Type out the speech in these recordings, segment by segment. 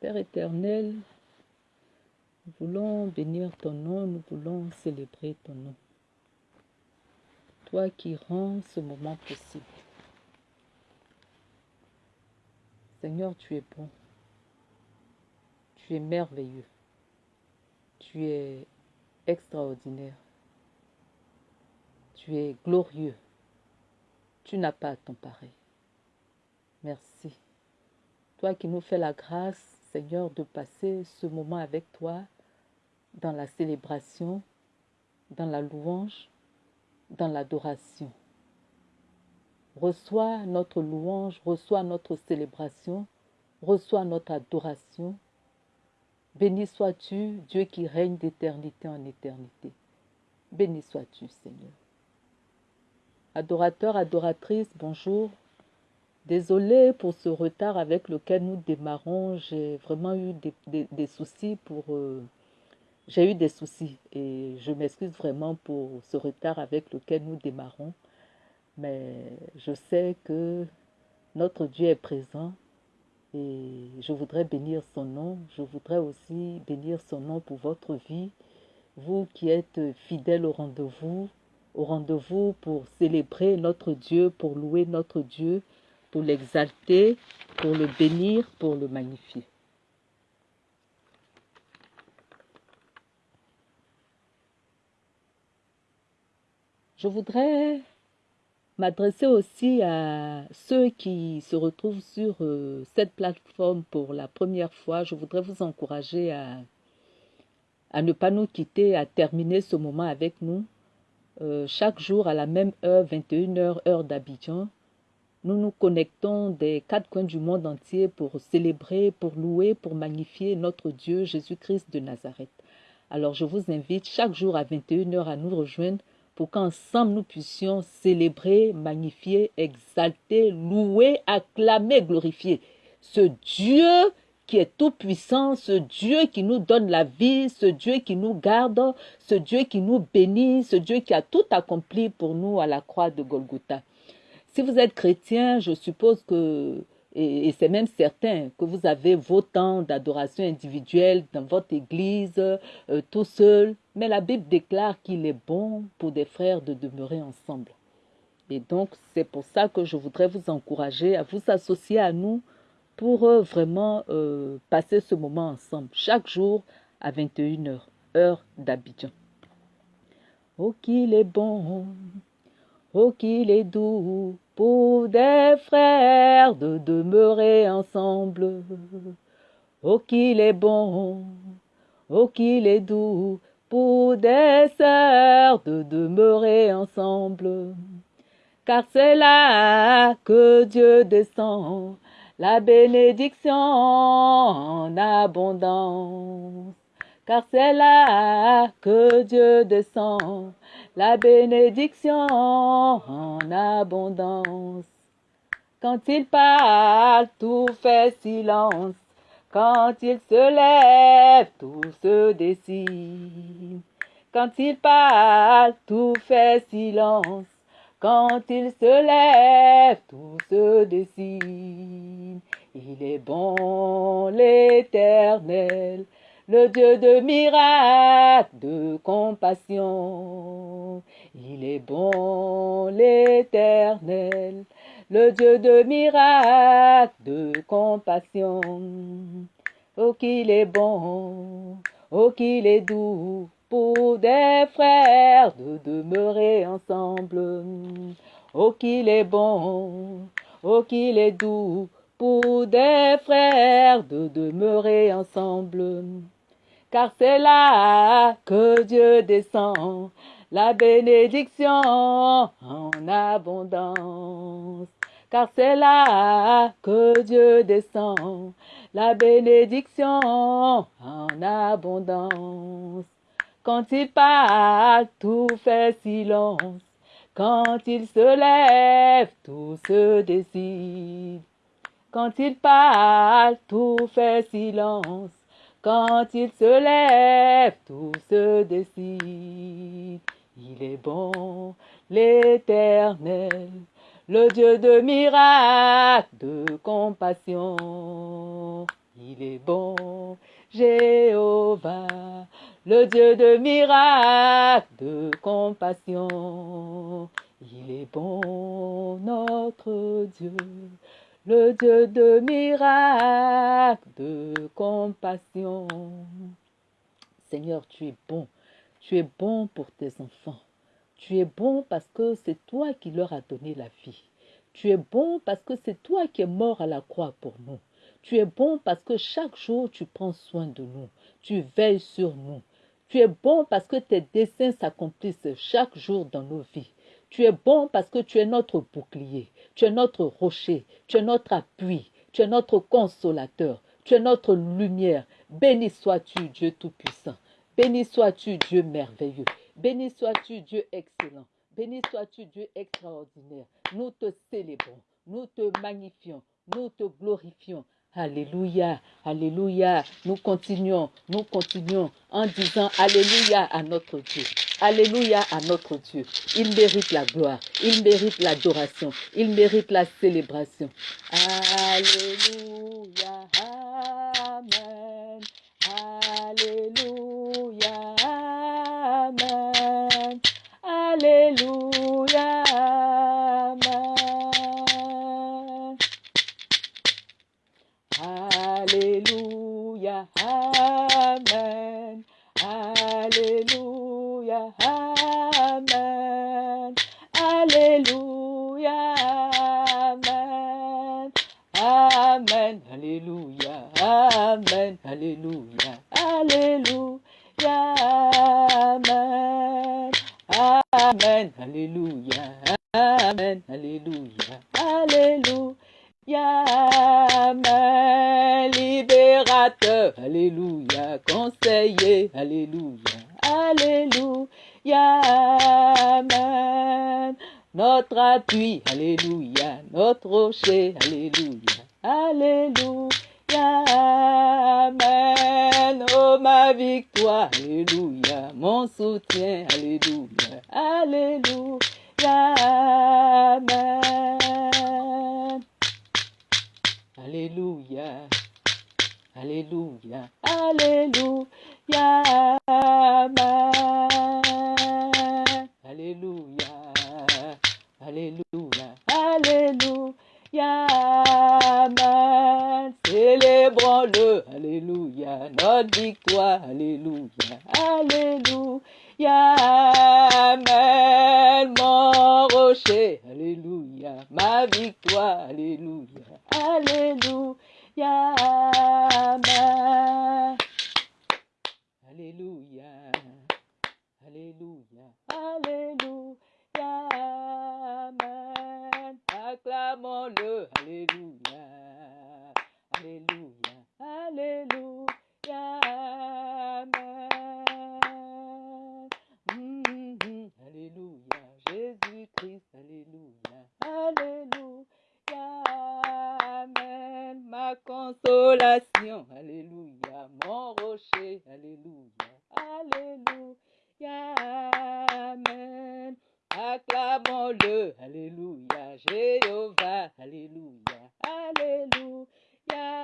Père éternel, nous voulons bénir ton nom, nous voulons célébrer ton nom. Toi qui rends ce moment possible. Seigneur, tu es bon. Tu es merveilleux. Tu es extraordinaire. Tu es glorieux. Tu n'as pas ton pareil. Merci. Toi qui nous fais la grâce, Seigneur, de passer ce moment avec toi dans la célébration, dans la louange, dans l'adoration. Reçois notre louange, reçois notre célébration, reçois notre adoration. Béni sois-tu, Dieu qui règne d'éternité en éternité. Béni sois-tu, Seigneur. Adorateurs, adoratrices, bonjour. Désolée pour ce retard avec lequel nous démarrons. J'ai vraiment eu des, soucis pour... Euh, j'ai eu des soucis et je m'excuse vraiment pour ce retard avec lequel nous démarrons. Mais je sais que notre Dieu est présent et je voudrais bénir son nom. Je voudrais aussi bénir son nom pour votre vie. Vous qui êtes fidèles au rendez-vous, au rendez-vous pour célébrer notre Dieu, pour louer notre Dieu, pour l'exalter, pour le bénir, pour le magnifier. Je voudrais m'adresser aussi à ceux qui se retrouvent sur euh, cette plateforme pour la première fois. Je voudrais vous encourager à, à ne pas nous quitter, à terminer ce moment avec nous. Euh, chaque jour à la même heure, 21h, heure d'Abidjan, nous nous connectons des quatre coins du monde entier pour célébrer, pour louer, pour magnifier notre Dieu Jésus-Christ de Nazareth. Alors je vous invite chaque jour à 21h à nous rejoindre pour qu'ensemble nous puissions célébrer, magnifier, exalter, louer, acclamer, glorifier ce Dieu qui est tout puissant, ce Dieu qui nous donne la vie, ce Dieu qui nous garde, ce Dieu qui nous bénit, ce Dieu qui a tout accompli pour nous à la croix de Golgotha. Si vous êtes chrétien, je suppose que, et, c'est même certain, que vous avez vos temps d'adoration individuelle dans votre église, euh, tout seul. Mais la Bible déclare qu'il est bon pour des frères de demeurer ensemble. Et donc, c'est pour ça que je voudrais vous encourager à vous associer à nous pour euh, vraiment euh, passer ce moment ensemble, chaque jour à 21h, heure d'Abidjan. Oh, qu'il est bon, oh, qu'il est doux, pour des frères de demeurer ensemble. Oh qu'il est bon, oh qu'il est doux, pour des sœurs de demeurer ensemble. Car c'est là que Dieu descend, la bénédiction en abondance. Car c'est là que Dieu descend, la bénédiction en abondance. Quand il parle, tout fait silence. Quand il se lève, tout se décide. Quand il parle, tout fait silence. Quand il se lève, tout se décide. Il est bon l'éternel, le Dieu de miracles, de compassion. Il est bon l'éternel, le Dieu de miracles, de compassion. Oh qu'il est bon, oh qu'il est doux pour des frères de demeurer ensemble. Oh qu'il est bon, oh qu'il est doux pour des frères de demeurer ensemble car c'est là que Dieu descend, la bénédiction en abondance. Car c'est là que Dieu descend, la bénédiction en abondance. Quand il parle, tout fait silence. Quand il se lève, tout se décide. Quand il parle, tout fait silence. Quand il se lève, tout se décide. Il est bon, l'éternel, le Dieu de miracles, de compassion. Il est bon, Jéhovah, le Dieu de miracles, de compassion. Il est bon, notre Dieu, le Dieu de miracles, de compassion. Seigneur, tu es bon. Tu es bon pour tes enfants. Tu es bon parce que c'est toi qui leur as donné la vie. Tu es bon parce que c'est toi qui es mort à la croix pour nous. Tu es bon parce que chaque jour tu prends soin de nous. Tu veilles sur nous. Tu es bon parce que tes desseins s'accomplissent chaque jour dans nos vies. Tu es bon parce que tu es notre bouclier, tu es notre rocher, tu es notre appui, tu es notre consolateur, tu es notre lumière. Béni sois-tu, Dieu Tout-Puissant. Béni sois-tu, Dieu merveilleux. Béni sois-tu, Dieu excellent. Béni sois-tu, Dieu extraordinaire. Nous te célébrons, nous te magnifions, nous te glorifions. Alléluia, Alléluia. Nous continuons, nous continuons en disant Alléluia à notre Dieu. Alléluia à notre Dieu. Il mérite la gloire, il mérite l'adoration, il mérite la célébration. Alléluia. Alléluia, Amen. Alléluia, Amen. Alléluia, Amen. Amen, Alléluia, Amen, Alléluia, Alléluia, Amen. Amen, Alléluia, Amen, Alléluia, Alléluia, libérateur, Alléluia, conseiller, Alléluia, Alléluia, Amen, notre appui, Alléluia, notre rocher, Alléluia, Alléluia, Amen, oh ma victoire, Alléluia, mon soutien, Alléluia, Alléluia, Amen. Alléluia. Alléluia. Alléluia. Alléluia. Alléluia. Alléluia. Célébrons-le. Alléluia. Notre victoire. Alléluia. Alléluia. Amen. Mon rocher. Alléluia. Ma victoire. Alléluia. Alléluia. Amen. Alléluia. Alléluia. Alléluia. Acclamons-le. Alléluia. Alléluia. Amen. Mhm. Alléluia. Jésus-Christ. Alléluia. Alléluia. Amen. Ma consolation. Alléluia. Mon rocher. Alléluia. Alléluia. Amen. Acclamons-le. Alléluia. Jéhovah. Alléluia. Alléluia.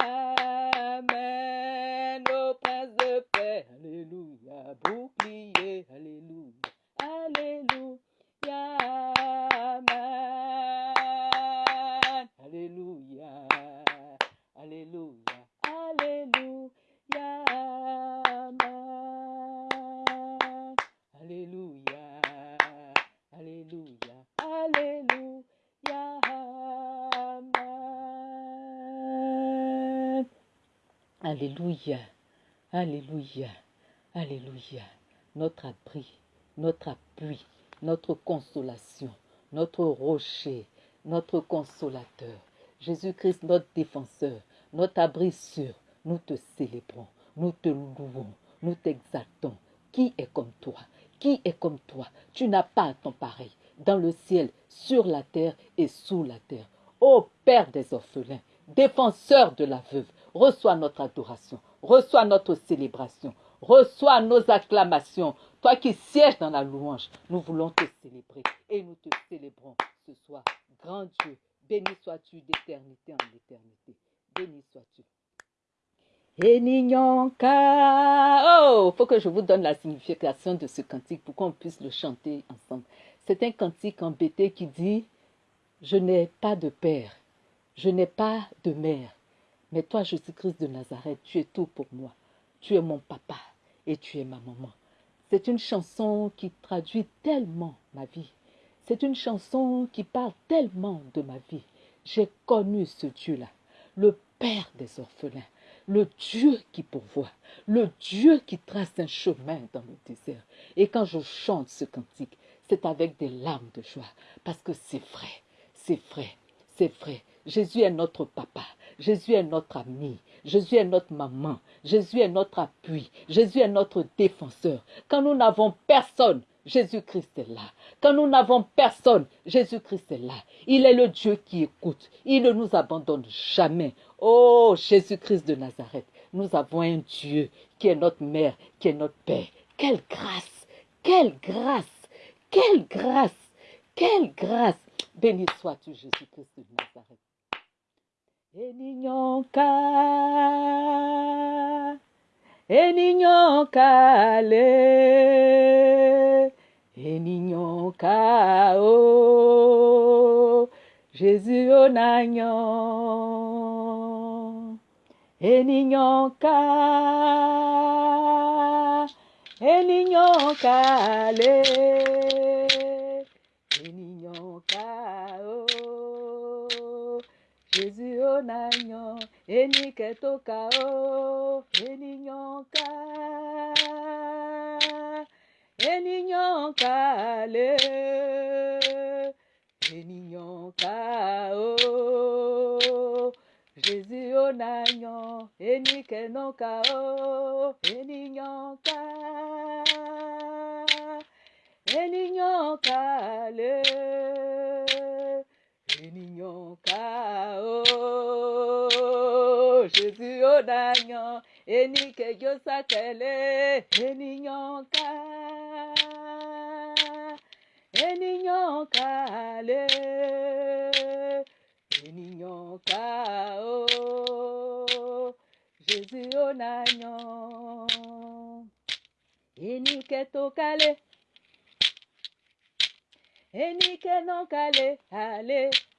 Amen. Au prince de paix. Alléluia. Bouclier. Alléluia. Alléluia. Amen. Alléluia. Alléluia. Alléluia. Amen. Alléluia. Alléluia. Alléluia. Amen. Alléluia. Alléluia. Alléluia. Notre abri, notre appui, notre consolation, notre rocher, notre consolateur. Jésus-Christ, notre défenseur, notre abri sûr. Nous te célébrons, nous te louons, nous t'exaltons. Qui est comme toi? Qui est comme toi? Tu n'as pas ton pareil dans le ciel, sur la terre et sous la terre. Ô Père des orphelins, défenseur de la veuve, reçois notre adoration, reçois notre célébration, reçois nos acclamations. Toi qui sièges dans la louange, nous voulons te célébrer et nous te célébrons ce soir. Grand Dieu, béni sois-tu d'éternité en éternité. Béni sois-tu. Enignonka. Oh, faut que je vous donne la signification de ce cantique pour qu'on puisse le chanter ensemble. C'est un cantique embêté qui dit Je n'ai pas de père, je n'ai pas de mère, mais toi, Jésus-Christ de Nazareth, tu es tout pour moi. Tu es mon papa et tu es ma maman. C'est une chanson qui traduit tellement ma vie. C'est une chanson qui parle tellement de ma vie. J'ai connu ce Dieu-là, le Père des orphelins, le Dieu qui pourvoit, le Dieu qui trace un chemin dans le désert. Et quand je chante ce cantique, c'est avec des larmes de joie, parce que c'est vrai, c'est vrai, c'est vrai. Jésus est notre papa, Jésus est notre ami, Jésus est notre maman, Jésus est notre appui, Jésus est notre défenseur. Quand nous n'avons personne, Jésus-Christ est là. Quand nous n'avons personne, Jésus-Christ est là. Il est le Dieu qui écoute. Il ne nous abandonne jamais. Oh, Jésus-Christ de Nazareth, nous avons un Dieu qui est notre mère, qui est notre père. Quelle grâce, quelle grâce, quelle grâce, quelle grâce. Béni sois-tu, Jésus-Christ de Nazareth. Enignonka, enignonka le, enignonka o, Jésus onagnon, enignonka, enignonka le, Jésus onagnon, enike toka o, enignonka, enignonka le, enignonka o, Jésus onagnon, enike noka o, enignonka, le. Enignonka o enike le enignonka o Jésus onagnon enike tokale enike nọkale ale ale ale ènìyàn ká o jésus onagnan enike nọka o ènìyàn ká ènìyàn ká ale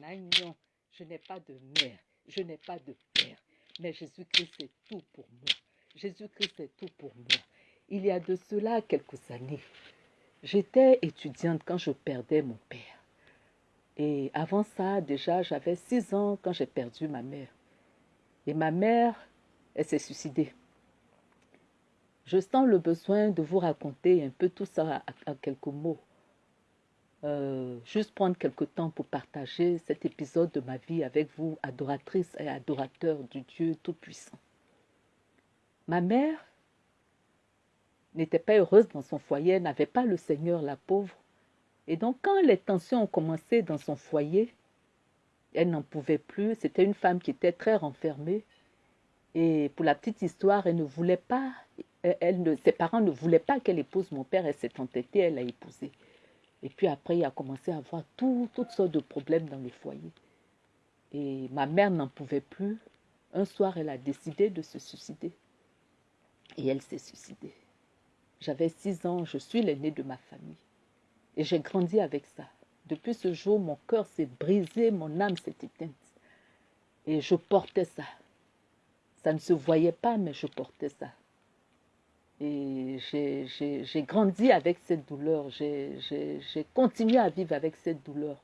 nagnon. Je n'ai pas de mère, je n'ai pas de père, mais Jésus-Christ est tout pour moi. Jésus-Christ est tout pour moi. Il y a de cela quelques années, j'étais étudiante quand je perdais mon père. Et avant ça, déjà, j'avais six ans quand j'ai perdu ma mère. Et ma mère, elle s'est suicidée. Je sens le besoin de vous raconter un peu tout ça en quelques mots. Euh, juste prendre quelques temps pour partager cet épisode de ma vie avec vous, adoratrices et adorateurs du Dieu Tout-Puissant. Ma mère n'était pas heureuse dans son foyer, n'avait pas le Seigneur, la pauvre. Et donc quand les tensions ont commencé dans son foyer, elle n'en pouvait plus. C'était une femme qui était très renfermée. Et pour la petite histoire, elle ne voulait pas elle ses parents ne voulaient pas qu'elle épouse mon père, elle s'est entêtée, elle l'a épousé. Et puis après, il a commencé à avoir tout, toutes sortes de problèmes dans le foyer. Et ma mère n'en pouvait plus. Un soir, elle a décidé de se suicider. Et elle s'est suicidée. J'avais six ans, je suis l'aînée de ma famille. Et j'ai grandi avec ça. Depuis ce jour, mon cœur s'est brisé, mon âme s'est éteinte. Et je portais ça. Ça ne se voyait pas, mais je portais ça. Et j'ai grandi avec cette douleur. J'ai continué à vivre avec cette douleur.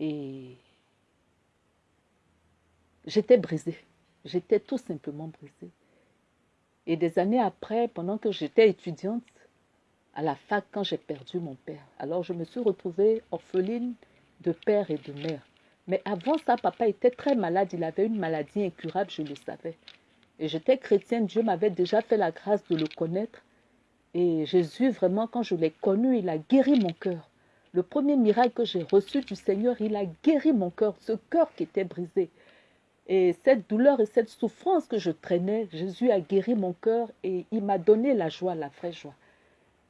Et j'étais brisée. J'étais tout simplement brisée. Et des années après, pendant que j'étais étudiante, à la fac, quand j'ai perdu mon père, alors je me suis retrouvée orpheline de père et de mère. Mais avant ça, papa était très malade. Il avait une maladie incurable, je le savais. Et j'étais chrétienne. Dieu m'avait déjà fait la grâce de le connaître. Et Jésus, vraiment, quand je l'ai connu, il a guéri mon cœur. Le premier miracle que j'ai reçu du Seigneur, il a guéri mon cœur, ce cœur qui était brisé. Et cette douleur et cette souffrance que je traînais, Jésus a guéri mon cœur et il m'a donné la joie, la vraie joie.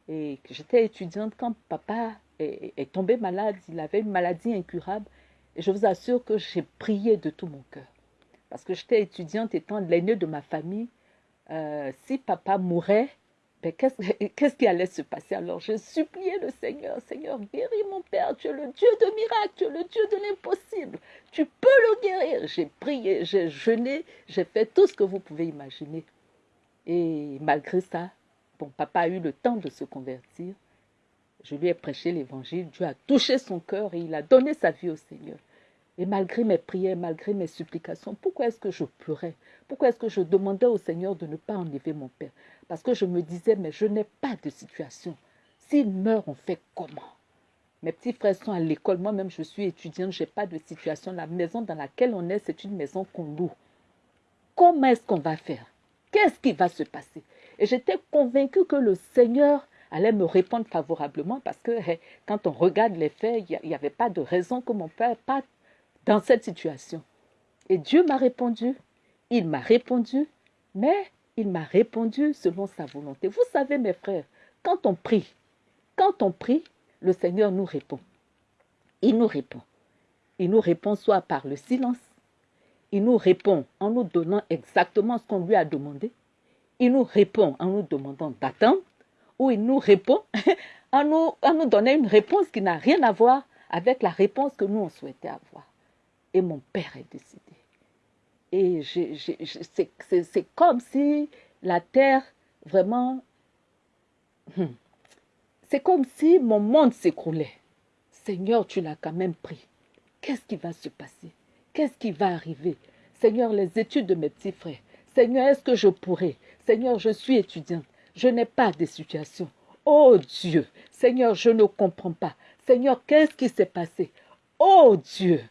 Et j'étais étudiante quand papa est, tombé malade, il avait une maladie incurable. Et je vous assure que j'ai prié de tout mon cœur. Parce que j'étais étudiante étant l'aînée de ma famille. Euh, si papa mourait, ben, qu'est-ce qui allait se passer? Alors je suppliais le Seigneur, Seigneur, guéris mon Père, tu es le Dieu de miracles, tu es le Dieu de l'impossible, tu peux le guérir. J'ai prié, j'ai jeûné, j'ai fait tout ce que vous pouvez imaginer. Et malgré ça, bon, papa a eu le temps de se convertir. Je lui ai prêché l'évangile, Dieu a touché son cœur et il a donné sa vie au Seigneur. Et malgré mes prières, malgré mes supplications, pourquoi est-ce que je pleurais? Pourquoi est-ce que je demandais au Seigneur de ne pas enlever mon Père? Parce que je me disais, mais je n'ai pas de situation. S'il meurt, on fait comment? Mes petits frères sont à l'école, moi-même je suis étudiante, je n'ai pas de situation. La maison dans laquelle on est, c'est une maison qu'on loue. Comment est-ce qu'on va faire? Qu'est-ce qui va se passer? Et j'étais convaincue que le Seigneur allait me répondre favorablement parce que quand on regarde les faits, il n'y avait pas de raison que mon père pas dans cette situation. Et Dieu m'a répondu, il m'a répondu, mais il m'a répondu selon sa volonté. Vous savez, mes frères, quand on prie, quand on prie, le Seigneur nous répond. Il nous répond. Il nous répond soit par le silence, il nous répond en nous donnant exactement ce qu'on lui a demandé, il nous répond en nous demandant d'attendre, ou il nous répond en nous, en nous donnant une réponse qui n'a rien à voir avec la réponse que nous on souhaitait avoir et mon père est décédé. Et c'est comme si la terre, vraiment, hmm, c'est comme si mon monde s'écroulait. Seigneur, tu l'as quand même pris. Qu'est-ce qui va se passer? Qu'est-ce qui va arriver? Seigneur, les études de mes petits frères. Seigneur, est-ce que je pourrais? Seigneur, je suis étudiante. Je n'ai pas de situation. Oh Dieu, Seigneur, je ne comprends pas. Seigneur, qu'est-ce qui s'est passé? Oh Dieu,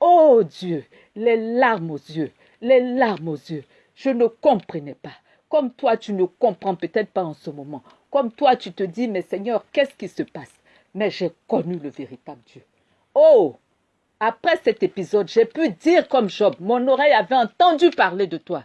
Oh Dieu, les larmes aux yeux, les larmes aux yeux. Je ne comprenais pas. Comme toi, tu ne comprends peut-être pas en ce moment. Comme toi, tu te dis, mais Seigneur, qu'est-ce qui se passe? Mais j'ai connu le véritable Dieu. Oh Après cet épisode, j'ai pu dire comme Job, mon oreille avait entendu parler de toi.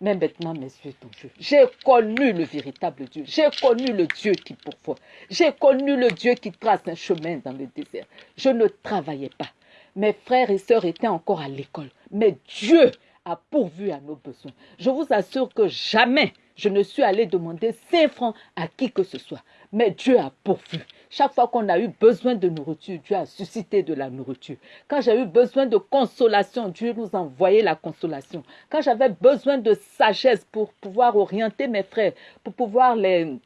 Mais maintenant, mes yeux ton Dieu. J'ai connu le véritable Dieu. J'ai connu le Dieu qui pourvoit. J'ai connu le Dieu qui trace un chemin dans le désert. Je ne travaillais pas. Mes frères et sœurs étaient encore à l'école. Mais Dieu a pourvu à nos besoins. Je vous assure que jamais je ne suis allé demander 5 francs à qui que ce soit. Mais Dieu a pourvu. Chaque fois qu'on a eu besoin de nourriture, Dieu a suscité de la nourriture. Quand j'ai eu besoin de consolation, Dieu nous a envoyé la consolation. Quand j'avais besoin de sagesse pour pouvoir orienter mes frères, pour pouvoir les,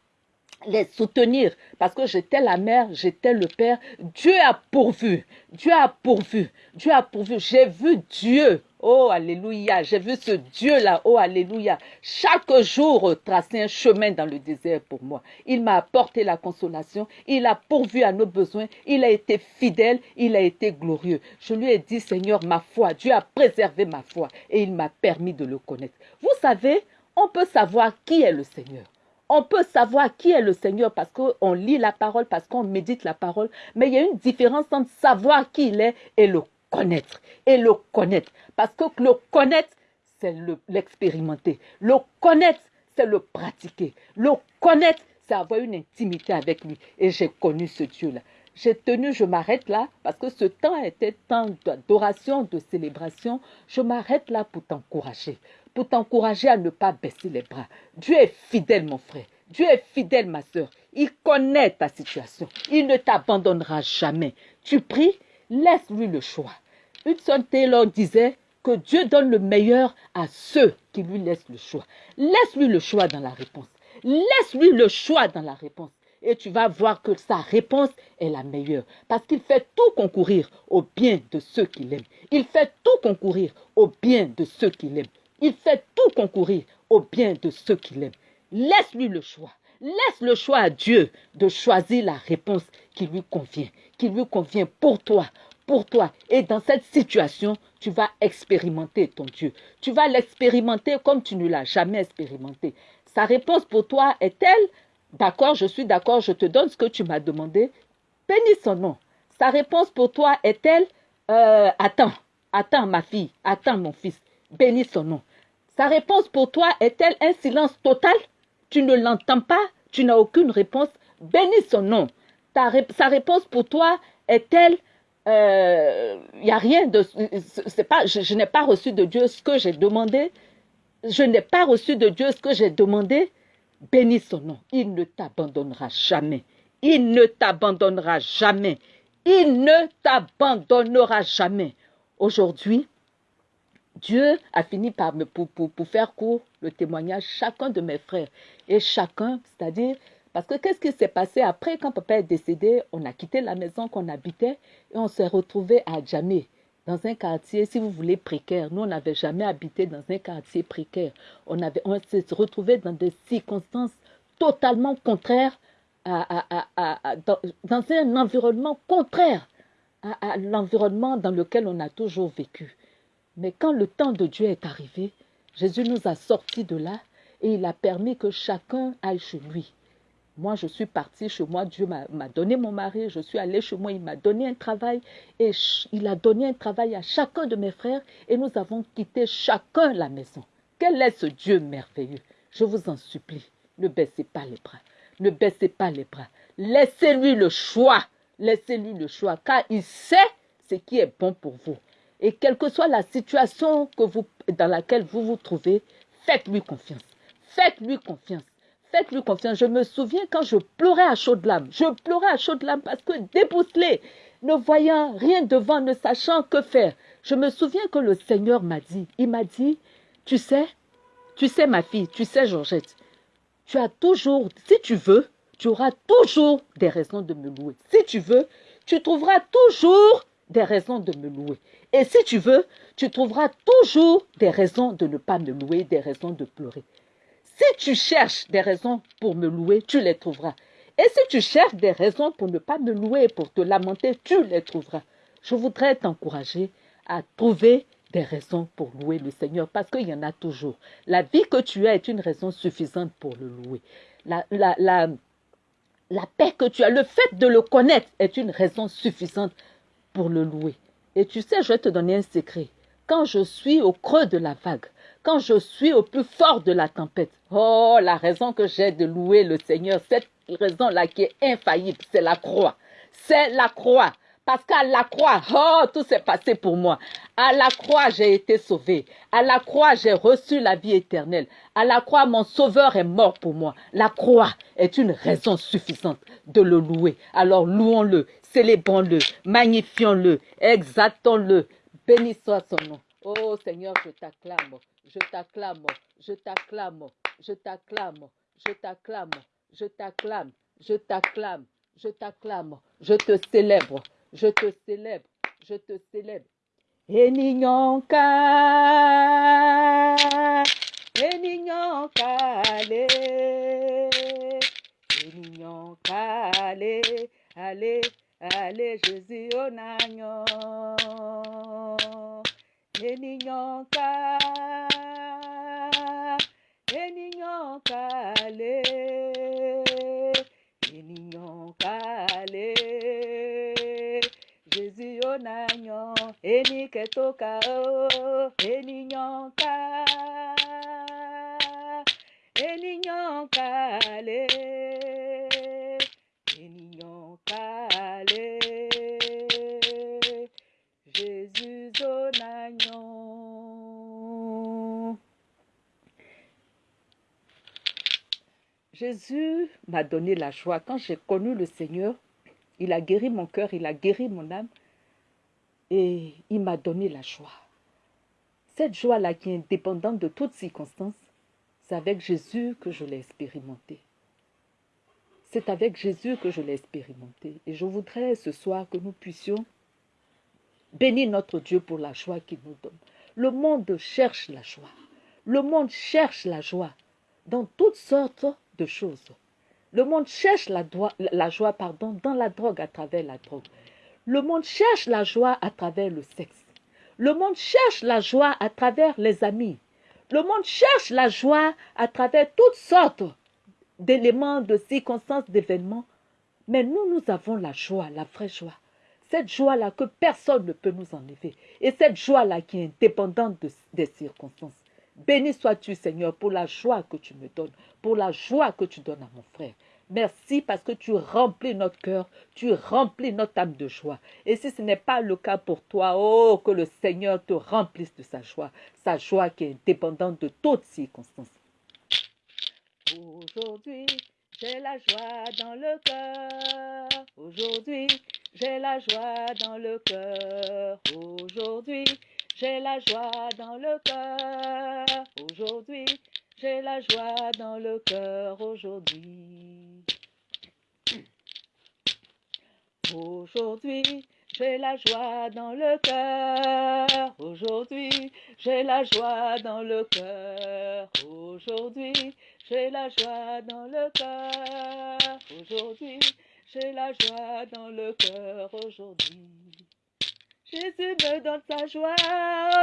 les soutenir. Parce que j'étais la mère, j'étais le père. Dieu a pourvu, Dieu a pourvu, Dieu a pourvu. J'ai vu Dieu, oh alléluia, j'ai vu ce Dieu-là, oh alléluia, chaque jour tracer un chemin dans le désert pour moi. Il m'a apporté la consolation, il a pourvu à nos besoins, il a été fidèle, il a été glorieux. Je lui ai dit, Seigneur, ma foi, Dieu a préservé ma foi. Et il m'a permis de le connaître. Vous savez, on peut savoir qui est le Seigneur on peut savoir qui est le Seigneur parce qu'on lit la parole, parce qu'on médite la parole, mais il y a une différence entre savoir qui il est et le connaître. Et le connaître. Parce que le connaître, c'est l'expérimenter. Le, connaître, c'est le pratiquer. Le connaître, c'est avoir une intimité avec lui. Et j'ai connu ce Dieu-là. J'ai tenu, je m'arrête là, parce que ce temps était temps d'adoration, de célébration. Je m'arrête là pour t'encourager pour t'encourager à ne pas baisser les bras. Dieu est fidèle, mon frère. Dieu est fidèle, ma soeur. Il connaît ta situation. Il ne t'abandonnera jamais. Tu pries, laisse-lui le choix. Hudson Taylor disait que Dieu donne le meilleur à ceux qui lui laissent le choix. Laisse-lui le choix dans la réponse. Laisse-lui le choix dans la réponse. Et tu vas voir que sa réponse est la meilleure. Parce qu'il fait tout concourir au bien de ceux qui l'aiment. Il fait tout concourir au bien de ceux qui l'aiment. Il fait tout concourir au bien de ceux qui l'aiment. Laisse-lui le choix. Laisse le choix à Dieu de choisir la réponse qui lui convient, qui lui convient pour toi, pour toi. Et dans cette situation, tu vas expérimenter ton Dieu. Tu vas l'expérimenter comme tu ne l'as jamais expérimenté. Sa réponse pour toi est-elle D'accord, je suis d'accord, je te donne ce que tu m'as demandé. Bénis son nom. Sa réponse pour toi est-elle euh, Attends, attends ma fille, attends mon fils. Bénis son nom. Sa réponse pour toi est-elle un silence total? Tu ne l'entends pas, tu n'as aucune réponse? Bénis son nom. sa réponse pour toi est-elle il euh, n'y a rien de... C'est pas, je, n'ai pas reçu de Dieu ce que j'ai demandé. Je n'ai pas reçu de Dieu ce que j'ai demandé. Bénis son nom. Il ne t'abandonnera jamais. Il ne t'abandonnera jamais. Il ne t'abandonnera jamais. Aujourd'hui, Dieu a fini par me, pour, pour, pour faire court le témoignage, chacun de mes frères et chacun, c'est-à-dire parce que qu'est-ce qui s'est passé après quand papa est décédé? On a quitté la maison qu'on habitait et on s'est retrouvé à Djamé, dans un quartier, si vous voulez, précaire. Nous, on n'avait jamais habité dans un quartier précaire. On, avait, on s'est retrouvé dans des circonstances totalement contraires, à, dans, dans, un environnement contraire à l'environnement dans lequel on a toujours vécu. Mais quand le temps de Dieu est arrivé, Jésus nous a sortis de là et il a permis que chacun aille chez lui. Moi, je suis partie chez moi, Dieu m'a donné mon mari, je suis allée chez moi, il m'a donné un travail et il a donné un travail à chacun de mes frères et nous avons quitté chacun la maison. Quel est ce Dieu merveilleux? Je vous en supplie, ne baissez pas les bras, ne baissez pas les bras. Laissez-lui le choix, laissez-lui le choix, car il sait ce qui est bon pour vous. Et quelle que soit la situation que vous, dans laquelle vous vous trouvez, faites-lui confiance. Faites-lui confiance faites-lui confiance. Je me souviens quand je pleurais à chaudes larmes. Je pleurais à chaudes larmes parce que débousselé, ne voyant rien devant, ne sachant que faire. Je me souviens que le Seigneur m'a dit, il m'a dit, tu sais, tu sais ma fille, tu sais Georgette, tu as toujours, si tu veux, tu auras toujours des raisons de me louer. Si tu veux, tu trouveras toujours des raisons de me louer. Et si tu veux, tu trouveras toujours des raisons de ne pas me louer, des raisons de pleurer. Si tu cherches des raisons pour me louer, tu les trouveras. Et si tu cherches des raisons pour ne pas me louer, pour te lamenter, tu les trouveras. Je voudrais t'encourager à trouver des raisons pour louer le Seigneur, parce qu'il y en a toujours. La vie que tu as est une raison suffisante pour le louer. La, la, paix que tu as, le fait de le connaître est une raison suffisante pour le louer. Et tu sais, je vais te donner un secret. Quand je suis au creux de la vague, quand je suis au plus fort de la tempête. Oh, la raison que j'ai de louer le Seigneur, cette raison-là qui est infaillible, c'est la croix. C'est la croix. Parce qu'à la croix, oh, tout s'est passé pour moi. À la croix, j'ai été sauvé. À la croix, j'ai reçu la vie éternelle. À la croix, mon sauveur est mort pour moi. La croix est une raison suffisante de le louer. Alors louons-le, célébrons-le, magnifions-le, exaltons-le. Béni soit son nom. Oh Seigneur, je t'acclame, je t'acclame, je t'acclame, je t'acclame, je t'acclame, je t'acclame, je t'acclame, je t'acclame, je te célèbre, je te célèbre, je te célèbre. Enignonka, enignonka, allez, enignonka, allez, allez, allez, Jésus, on ènìyàn ká ènìyàn ká lé ènìyàn Jésus onagnon, eni ketoka eni nyonka, eni nyonka le, eni nyonka le, Jésus onagnon. Jésus m'a donné la joie quand j'ai connu le Seigneur il a guéri mon cœur, il a guéri mon âme et il m'a donné la joie. Cette joie-là qui est indépendante de toutes circonstances, c'est avec Jésus que je l'ai expérimenté. C'est avec Jésus que je l'ai expérimenté. Et je voudrais ce soir que nous puissions Bénis notre Dieu pour la joie qu'il nous donne. Le monde cherche la joie. Le monde cherche la joie dans toutes sortes de choses. Le monde cherche la, joie pardon, dans la drogue à travers la drogue. Le monde cherche la joie à travers le sexe. Le monde cherche la joie à travers les amis. Le monde cherche la joie à travers toutes sortes d'éléments, de circonstances, d'événements. Mais nous, nous avons la joie, la vraie joie. Cette joie-là que personne ne peut nous enlever. Et cette joie-là qui est indépendante des circonstances. Béni sois-tu, Seigneur, pour la joie que tu me donnes, pour la joie que tu donnes à mon frère. Merci parce que tu remplis notre cœur, tu remplis notre âme de joie. Et si ce n'est pas le cas pour toi, oh, que le Seigneur te remplisse de sa joie, sa joie qui est dépendante de toutes circonstances. Aujourd'hui, j'ai la joie dans le cœur. Aujourd'hui, j'ai la joie dans le cœur. Aujourd'hui, j'ai la joie dans le cœur. Aujourd'hui, j'ai la joie dans le cœur aujourd'hui. Aujourd'hui, j'ai la joie dans le cœur. Aujourd'hui, j'ai la joie dans le cœur. Aujourd'hui, j'ai la joie dans le cœur. Aujourd'hui, j'ai la joie dans le cœur aujourd'hui. Jésus me donne sa joie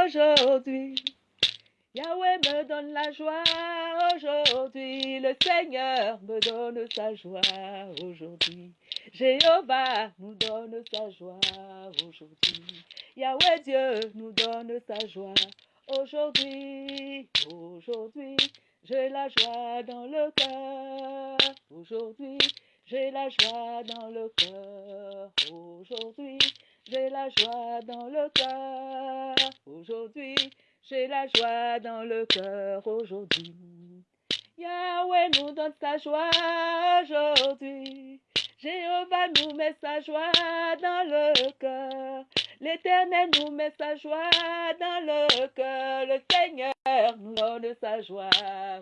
aujourd'hui. Yahweh me donne la joie aujourd'hui. Le Seigneur me donne sa joie aujourd'hui. Jéhovah nous donne sa joie aujourd'hui. Yahweh Dieu nous donne sa joie aujourd'hui. Aujourd'hui, j'ai la joie dans le cœur. Aujourd'hui, j'ai la joie dans le cœur. Aujourd'hui, j'ai la joie dans le cœur. Aujourd'hui, j'ai la joie dans le cœur aujourd'hui. Yahweh nous donne sa joie aujourd'hui. Jéhovah nous met sa joie dans le cœur. L'Éternel nous met sa joie dans le cœur. Le Seigneur nous donne sa joie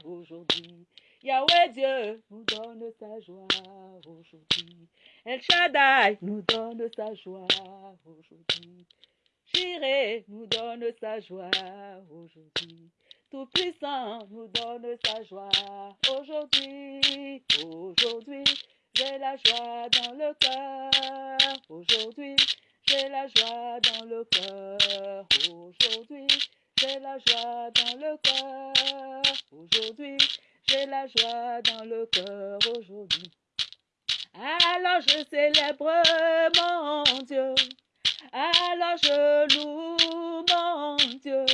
aujourd'hui. Yahweh Dieu nous donne sa joie aujourd'hui. El Shaddai nous donne sa joie aujourd'hui. Jireh nous donne sa joie aujourd'hui. Tout-Puissant nous donne sa joie aujourd'hui. Aujourd'hui, j'ai la joie dans le cœur. Aujourd'hui, j'ai la joie dans le cœur. Aujourd'hui, j'ai la joie dans le cœur. Aujourd'hui, la joie dans le cœur aujourd'hui. Alors je célèbre mon Dieu. Alors je loue mon Dieu.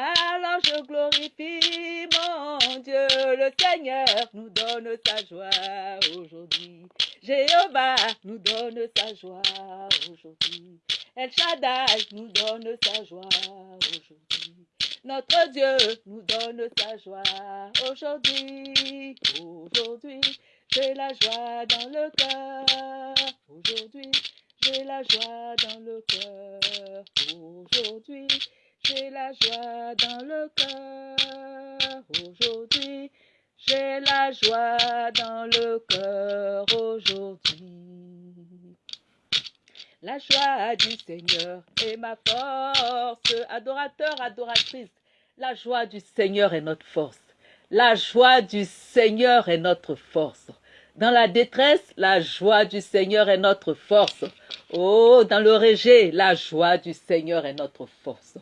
Alors je glorifie mon Dieu. Le Seigneur nous donne sa joie aujourd'hui. Jéhovah nous donne sa joie aujourd'hui. El Shaddai nous donne sa joie aujourd'hui. Notre Dieu nous donne sa joie aujourd'hui. Aujourd'hui, j'ai la joie dans le cœur. Aujourd'hui, j'ai la joie dans le cœur. Aujourd'hui, j'ai la joie dans le cœur. Aujourd'hui, j'ai la joie dans le cœur aujourd'hui. La joie du Seigneur est ma force. Adorateur, adoratrice, la joie du Seigneur est notre force. La joie du Seigneur est notre force. Dans la détresse, la joie du Seigneur est notre force. Oh, dans le rejet, la joie du Seigneur est notre force.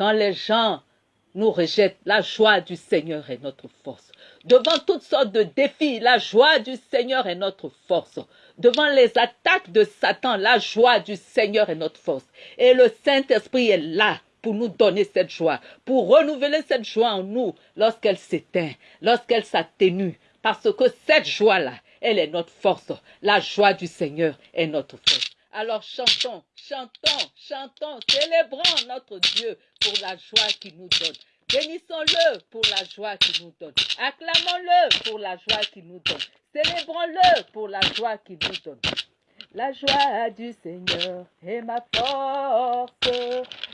Quand les gens nous rejettent, la joie du Seigneur est notre force. Devant toutes sortes de défis, la joie du Seigneur est notre force. Devant les attaques de Satan, la joie du Seigneur est notre force. Et le Saint-Esprit est là pour nous donner cette joie, pour renouveler cette joie en nous lorsqu'elle s'éteint, lorsqu'elle s'atténue. Parce que cette joie-là, elle est notre force. La joie du Seigneur est notre force. Alors chantons, chantons, chantons, célébrons notre Dieu pour la joie qu'il nous donne. Bénissons-le pour la joie qu'il nous donne. Acclamons-le pour la joie qu'il nous donne. Célébrons-le pour la joie qu'il nous donne. La joie du Seigneur est ma force.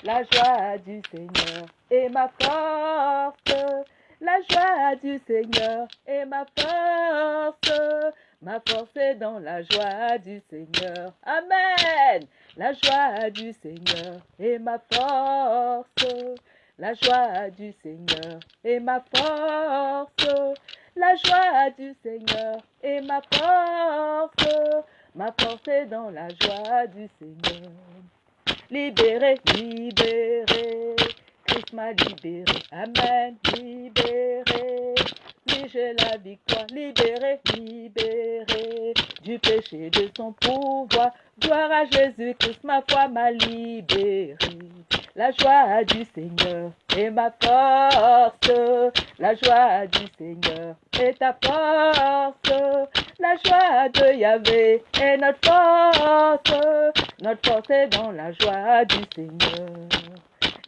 La joie du Seigneur est ma force. La joie du Seigneur est ma force. Ma force est dans la joie du Seigneur. Amen. La joie du Seigneur est ma force. La joie du Seigneur est ma force. La joie du Seigneur est ma force. Ma force est dans la joie du Seigneur. Libéré, libéré, M'a libéré. Amen, libéré. Oui, j'ai la victoire, libéré, libéré du péché de son pouvoir. Gloire à Jésus Christ, ma foi m'a libéré. La joie du Seigneur est ma force. La joie du Seigneur est ta force. La joie de Yahvé est notre force. Notre force est dans la joie du Seigneur.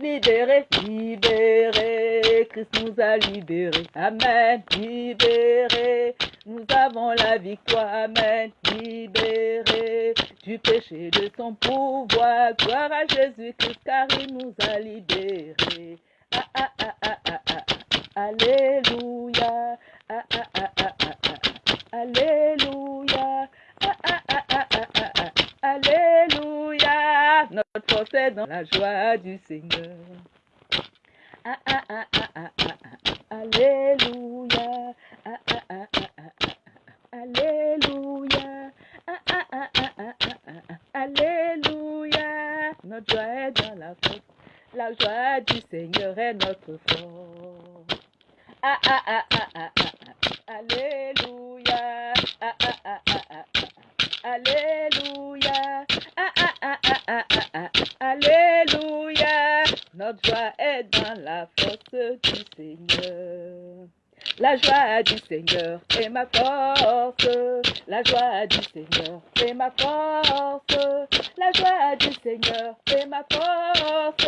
Libéré, libéré, Christ nous a libérés. Amen, libéré, nous avons la victoire. Amen, libéré du péché de son pouvoir. Gloire à Jésus-Christ car il nous a libérés. Ah, ah, ah, ah, ah, ah, ah. Alléluia. Ah, ah, ah, ah, ah, ah. Alléluia. Ah, ah, ah, ah, ah, ah, ah. Alléluia. Notre force est dans la joie du Seigneur. Ah, ah, ah, ah, ah, ah, ah. Alléluia. Ah, ah, ah, ah, ah, ah, ah. Alléluia. Ah, ah, ah, ah, ah, ah, ah, ah. Alléluia. Notre joie est dans la force. La joie du Seigneur est notre force. Ah, ah, ah, ah, ah, ah, ah. Alléluia. Ah, ah, ah, ah, ah, ah. Alléluia. Notre joie est dans la force. La joie du Seigneur est ma force. La joie du Seigneur est ma force. La joie du Seigneur est ma force.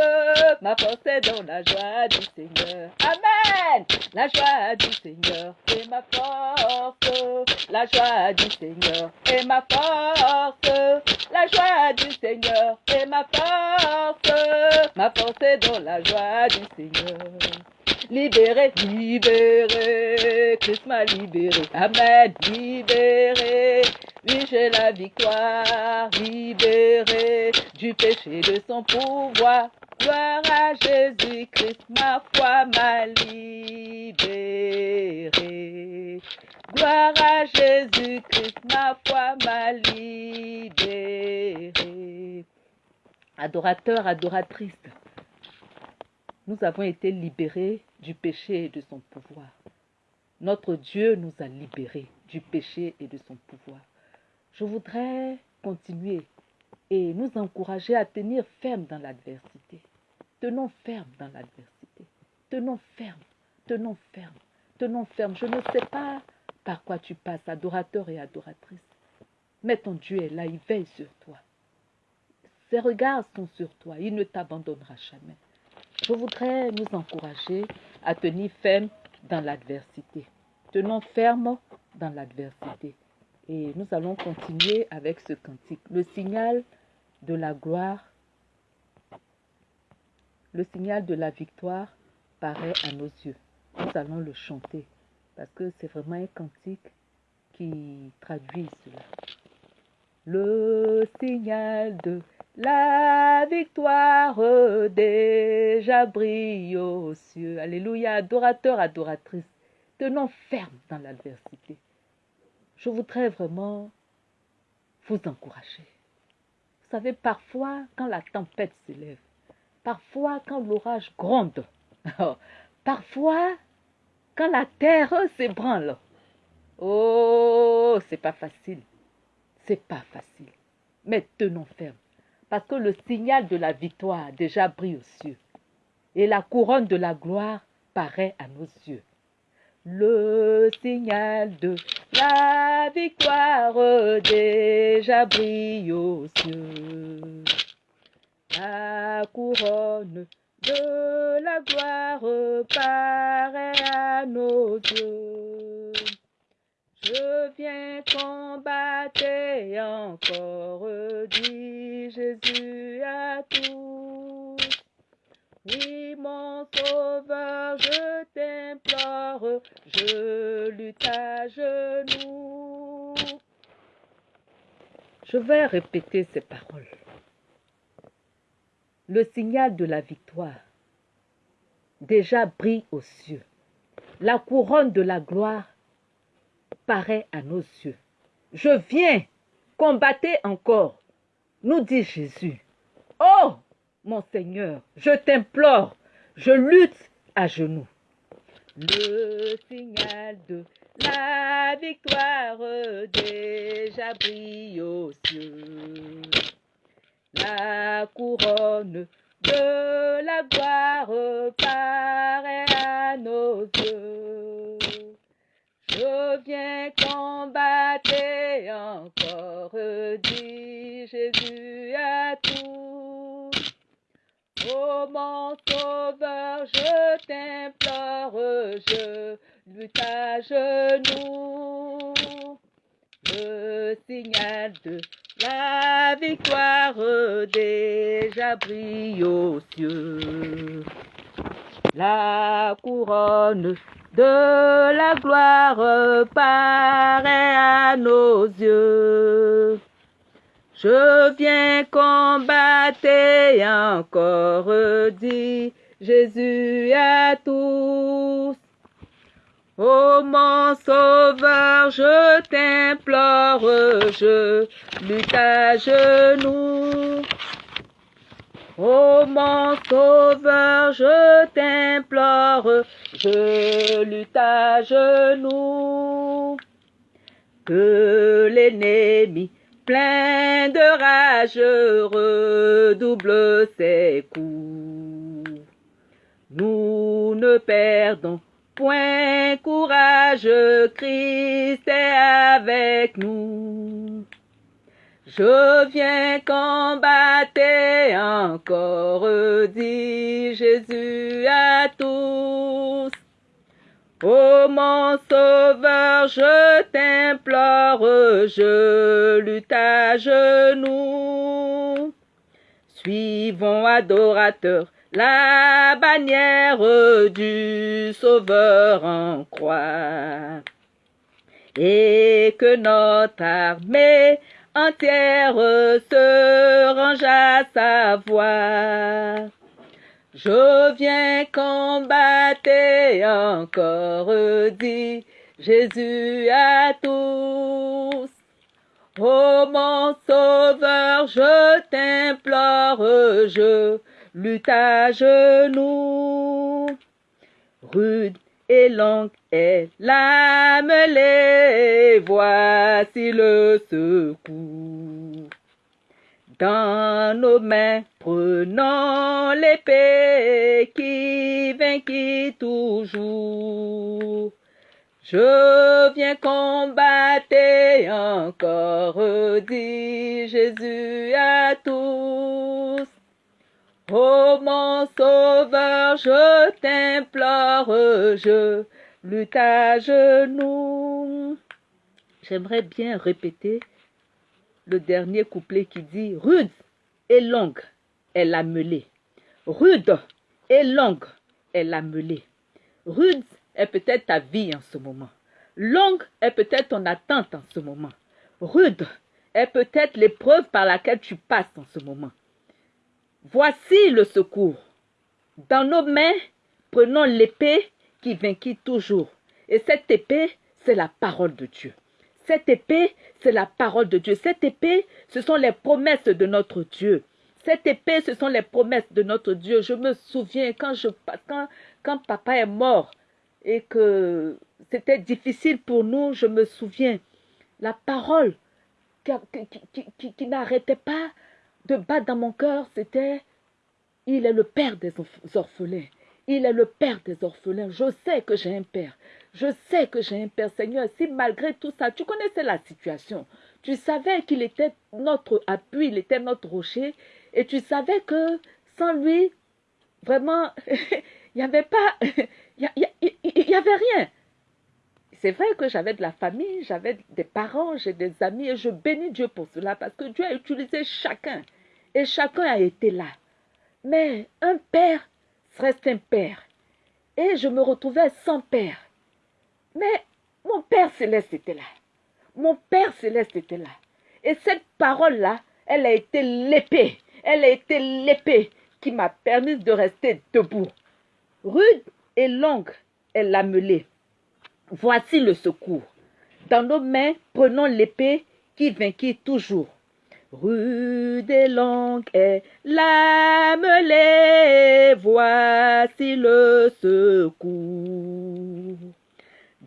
Ma force est dans la joie du Seigneur. Amen. La joie du Seigneur est ma force. La joie du Seigneur est ma force. La joie du Seigneur est ma force. Ma force est dans la joie du Seigneur. Libéré, libéré, Christ m'a libéré. Amen, libéré. Oui, j'ai la victoire, libéré du péché de son pouvoir. Gloire à Jésus Christ, ma foi m'a libéré. Gloire à Jésus Christ, ma foi m'a libéré. Adorateur, adoratrice, nous avons été libérés du péché et de son pouvoir. Notre Dieu nous a libérés du péché et de son pouvoir. Je voudrais continuer et nous encourager à tenir ferme dans l'adversité. Tenons ferme dans l'adversité. Tenons ferme, tenons ferme, tenons ferme. Je ne sais pas par quoi tu passes, adorateur et adoratrice, mais ton Dieu est là, il veille sur toi. Ses regards sont sur toi, il ne t'abandonnera jamais. Je voudrais nous encourager à tenir ferme dans l'adversité. Tenons ferme dans l'adversité. Et nous allons continuer avec ce cantique. Le signal de la gloire, le signal de la victoire paraît à nos yeux. Nous allons le chanter parce que c'est vraiment un cantique qui traduit cela. Le signal de la victoire déjà brille aux cieux. Alléluia, adorateur, adoratrice. Tenons ferme dans l'adversité. Je voudrais vraiment vous encourager. Vous savez, parfois, quand la tempête s'élève, parfois, quand l'orage gronde, parfois, quand la terre s'ébranle, oh, c'est pas facile. C'est pas facile. Mais tenons ferme parce que le signal de la victoire déjà brille aux cieux, et la couronne de la gloire paraît à nos yeux. Le signal de la victoire déjà brille aux cieux. La couronne de la gloire paraît à nos yeux. Je viens combattre encore, dit Jésus à tous. Oui, mon sauveur, je t'implore, je lutte à genoux. Je vais répéter ces paroles. Le signal de la victoire déjà brille aux cieux. La couronne de la gloire paraît à nos yeux. Je viens combattez encore, nous dit Jésus. Oh, mon Seigneur, je t'implore, je lutte à genoux. Le signal de la victoire déjà brille aux cieux. La couronne de la gloire paraît à nos yeux. Je viens combattre encore, dit Jésus à tous. Oh mon sauveur, je t'implore, je lutte à genoux. Le signal de la victoire déjà brille aux cieux. La couronne de la gloire paraît à nos yeux. Je viens combattre encore, dit Jésus à tous. Ô mon sauveur, je t'implore, je lutte à genoux. Ô mon sauveur, je t'implore, je lutte à genoux. Que l'ennemi, plein de rage, redouble ses coups. Nous ne perdons point courage, Christ est avec nous. Je viens combattre encore, dit Jésus à tous. Ô mon sauveur, je t'implore, je lutte à genoux. Suivons adorateurs la bannière du Sauveur en croix. Et que notre armée entière se range à sa voix. Je viens combattre encore, dit Jésus à tous. Ô mon sauveur, je t'implore, je lutte à genoux. Rude et longue est mêlée, voici le secours. Dans nos mains, prenons l'épée qui vainquit toujours. Je viens combattre encore, dit Jésus à tous. Ô mon sauveur, je t'implore, je lutte à genoux. J'aimerais bien répéter le dernier couplet qui dit Rude et longue est la mêlée. Rude et longue est la mêlée. Rude est peut-être ta vie en ce moment. Longue est peut-être ton attente en ce moment. Rude est peut-être l'épreuve par laquelle tu passes en ce moment. Voici le secours. Dans nos mains, prenons l'épée qui vainquit toujours. Et cette épée, c'est la parole de Dieu. Cette épée, c'est la parole de Dieu. Cette épée, ce sont les promesses de notre Dieu. Cette épée, ce sont les promesses de notre Dieu. Je me souviens quand, papa est mort et que c'était difficile pour nous, je me souviens, la parole qui, qui, qui n'arrêtait pas de battre dans mon cœur, c'était il est le père des orphelins. Il est le père des orphelins. Je sais que j'ai un père. Je sais que j'ai un père, Seigneur. Si malgré tout ça, tu connaissais la situation, tu savais qu'il était notre appui, il était notre rocher, et tu savais que sans lui, vraiment, il n'y avait pas, il n'y avait rien. C'est vrai que j'avais de la famille, j'avais des parents, j'ai des amis, et je bénis Dieu pour cela, parce que Dieu a utilisé chacun, et chacun a été là. Mais un père reste un père. Et je me retrouvais sans père. Mais mon Père céleste était là. Mon Père céleste était là. Et cette parole-là, elle a été l'épée. Elle a été l'épée qui m'a permis de rester debout. Rude et longue est la mêlée. Voici le secours. Dans nos mains, prenons l'épée qui vainquit toujours. Rue des langues et l'âme voici le secours.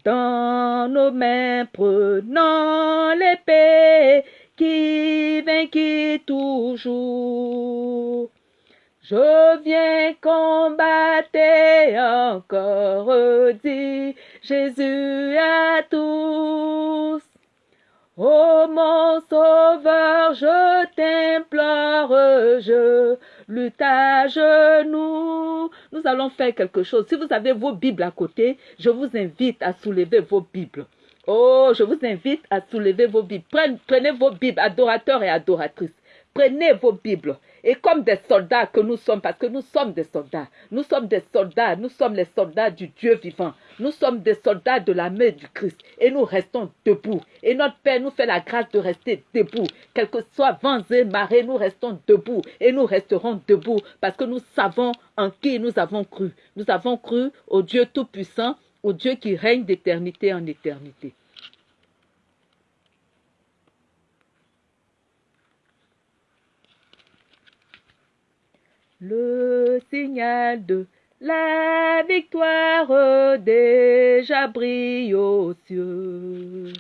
Dans nos mains prenant l'épée qui vainquit toujours. Je viens combattre encore, dit Jésus à tous. Oh mon sauveur, je t'implore, je lutte à genoux. Nous allons faire quelque chose. Si vous avez vos Bibles à côté, je vous invite à soulever vos Bibles. Oh, je vous invite à soulever vos Bibles. Prenez, vos Bibles, adorateurs et adoratrices. Prenez vos Bibles. Et comme des soldats que nous sommes, parce que nous sommes des soldats, nous sommes des soldats, nous sommes les soldats du Dieu vivant, nous sommes des soldats de la main du Christ et nous restons debout. Et notre Père nous fait la grâce de rester debout. Quel que soit vents et marées, nous restons debout et nous resterons debout parce que nous savons en qui nous avons cru. Nous avons cru au Dieu Tout-Puissant, au Dieu qui règne d'éternité en éternité. Le signal de la victoire déjà brille aux cieux.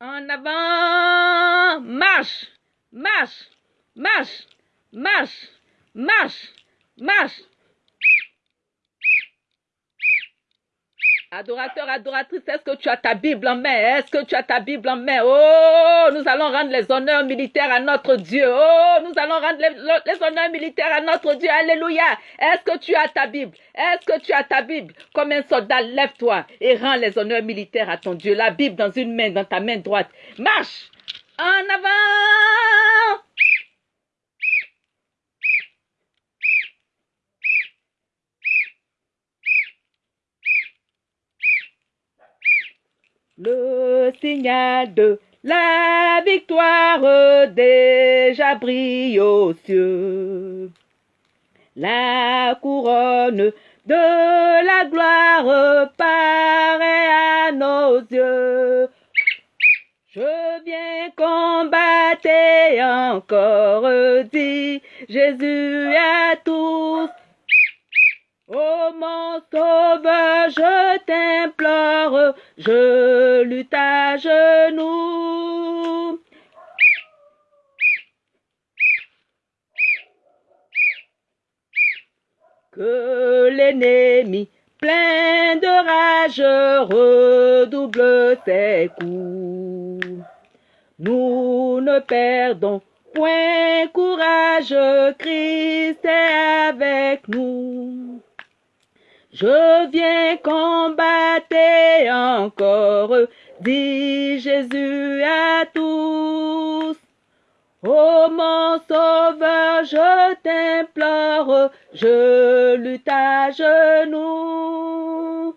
En avant, marche, marche, marche, marche, marche, marche. Adorateur, adoratrice, est-ce que tu as ta Bible en main? Est-ce que tu as ta Bible en main? Oh, nous allons rendre les honneurs militaires à notre Dieu. Oh, nous allons rendre les, honneurs militaires à notre Dieu. Alléluia. Est-ce que tu as ta Bible? Est-ce que tu as ta Bible? Comme un soldat, lève-toi et rends les honneurs militaires à ton Dieu. La Bible dans une main, dans ta main droite. Marche en avant. Le signal de la victoire déjà brille aux cieux. La couronne de la gloire paraît à nos yeux. Je viens combattre encore, dit Jésus à tous. Oh mon sauveur, je t'implore, je lutte à genoux. Que l'ennemi, plein de rage, redouble ses coups. Nous ne perdons point courage, Christ est avec nous. Je viens combattre encore, dit Jésus à tous. Oh mon sauveur, je t'implore, je lutte à genoux.